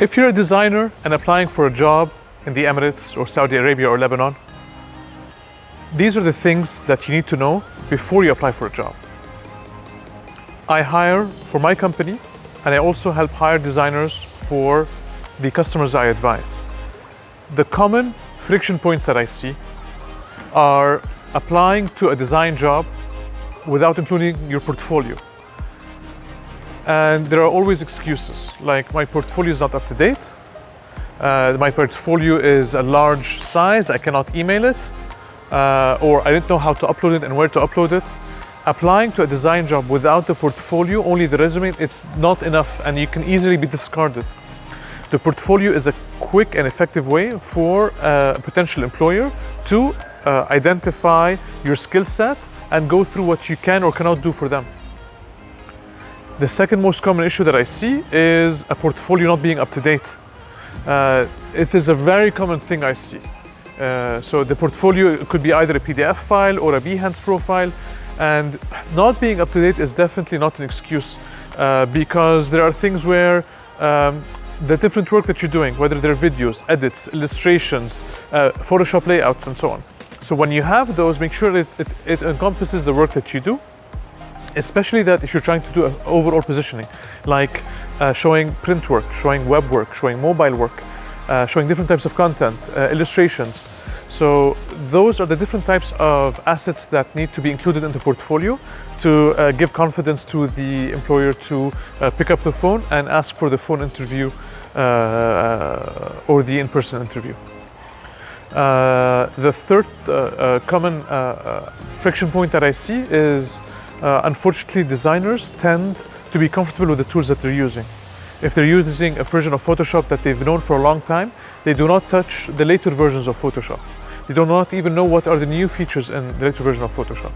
If you're a designer and applying for a job in the Emirates or Saudi Arabia or Lebanon, these are the things that you need to know before you apply for a job. I hire for my company and I also help hire designers for the customers I advise. The common friction points that I see are applying to a design job without including your portfolio. And there are always excuses, like my portfolio is not up to date, uh, my portfolio is a large size, I cannot email it, uh, or I didn't know how to upload it and where to upload it. Applying to a design job without the portfolio, only the resume, it's not enough and you can easily be discarded. The portfolio is a quick and effective way for a potential employer to uh, identify your skill set and go through what you can or cannot do for them. The second most common issue that I see is a portfolio not being up to date. Uh, it is a very common thing I see. Uh, so the portfolio could be either a PDF file or a Behance profile and not being up to date is definitely not an excuse uh, because there are things where um, the different work that you're doing, whether they're videos, edits, illustrations, uh, Photoshop layouts and so on. So when you have those, make sure it, it encompasses the work that you do especially that if you're trying to do an overall positioning, like uh, showing print work, showing web work, showing mobile work, uh, showing different types of content, uh, illustrations. So those are the different types of assets that need to be included in the portfolio to uh, give confidence to the employer to uh, pick up the phone and ask for the phone interview uh, or the in-person interview. the third common friction point that I see is uh, unfortunately, designers tend to be comfortable with the tools that they're using. If they're using a version of Photoshop that they've known for a long time, they do not touch the later versions of Photoshop. They do not even know what are the new features in the later version of Photoshop.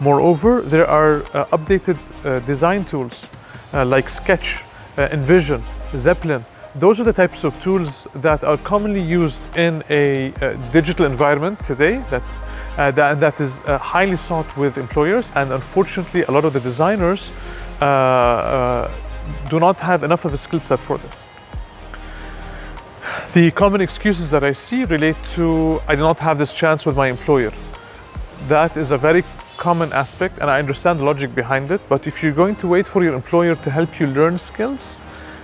Moreover, there are uh, updated uh, design tools uh, like Sketch, uh, InVision, Zeplin. Those are the types of tools that are commonly used in a uh, digital environment today that's uh, that, that is uh, highly sought with employers and unfortunately a lot of the designers uh, uh, do not have enough of a skill set for this. The common excuses that I see relate to I do not have this chance with my employer. That is a very common aspect and I understand the logic behind it but if you're going to wait for your employer to help you learn skills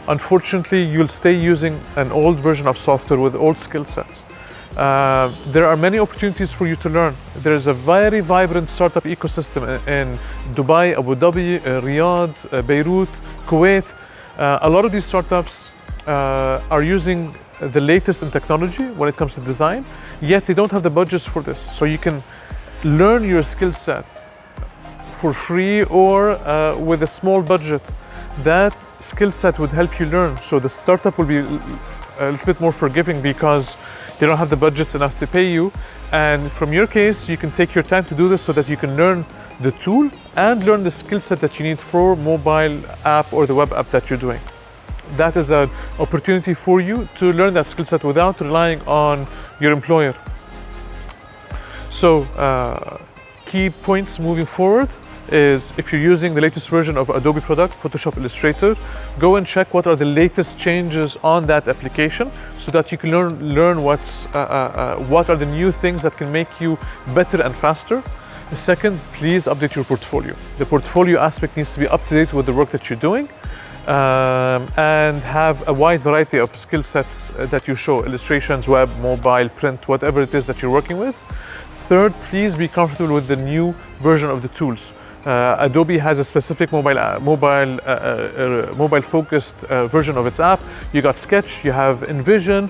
unfortunately you'll stay using an old version of software with old skill sets. Uh, there are many opportunities for you to learn. There is a very vibrant startup ecosystem in Dubai, Abu Dhabi, uh, Riyadh, uh, Beirut, Kuwait. Uh, a lot of these startups uh, are using the latest in technology when it comes to design, yet they don't have the budgets for this. So you can learn your skill set for free or uh, with a small budget. That skill set would help you learn. So the startup will be a little bit more forgiving because they don't have the budgets enough to pay you. And from your case, you can take your time to do this so that you can learn the tool and learn the skill set that you need for mobile app or the web app that you're doing. That is an opportunity for you to learn that skill set without relying on your employer. So uh, key points moving forward is if you're using the latest version of Adobe product, Photoshop Illustrator, go and check what are the latest changes on that application so that you can learn, learn what's, uh, uh, uh, what are the new things that can make you better and faster. Second, please update your portfolio. The portfolio aspect needs to be up to date with the work that you're doing um, and have a wide variety of skill sets uh, that you show, illustrations, web, mobile, print, whatever it is that you're working with. Third, please be comfortable with the new version of the tools. Uh, Adobe has a specific mobile uh, mobile uh, uh, uh mobile focused version of its app. You got Sketch, you have InVision,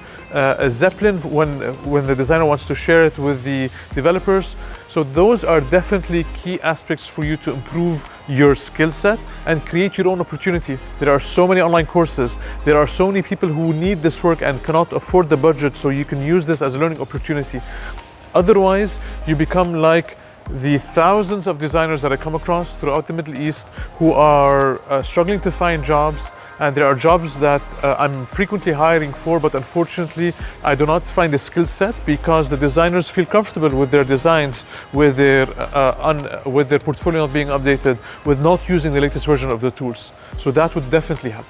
Zeplin when when the designer wants to share it with the developers. So those are definitely key aspects for you to improve your skill set and create your own opportunity. There are so many online courses. There are so many people who need this work and cannot afford the budget. So you can use this as a learning opportunity. Otherwise, you become like the thousands of designers that I come across throughout the Middle East who are uh, struggling to find jobs and there are jobs that uh, I'm frequently hiring for but unfortunately I do not find the skill set because the designers feel comfortable with their designs, with their, uh, with their portfolio not being updated, with not using the latest version of the tools. So that would definitely help.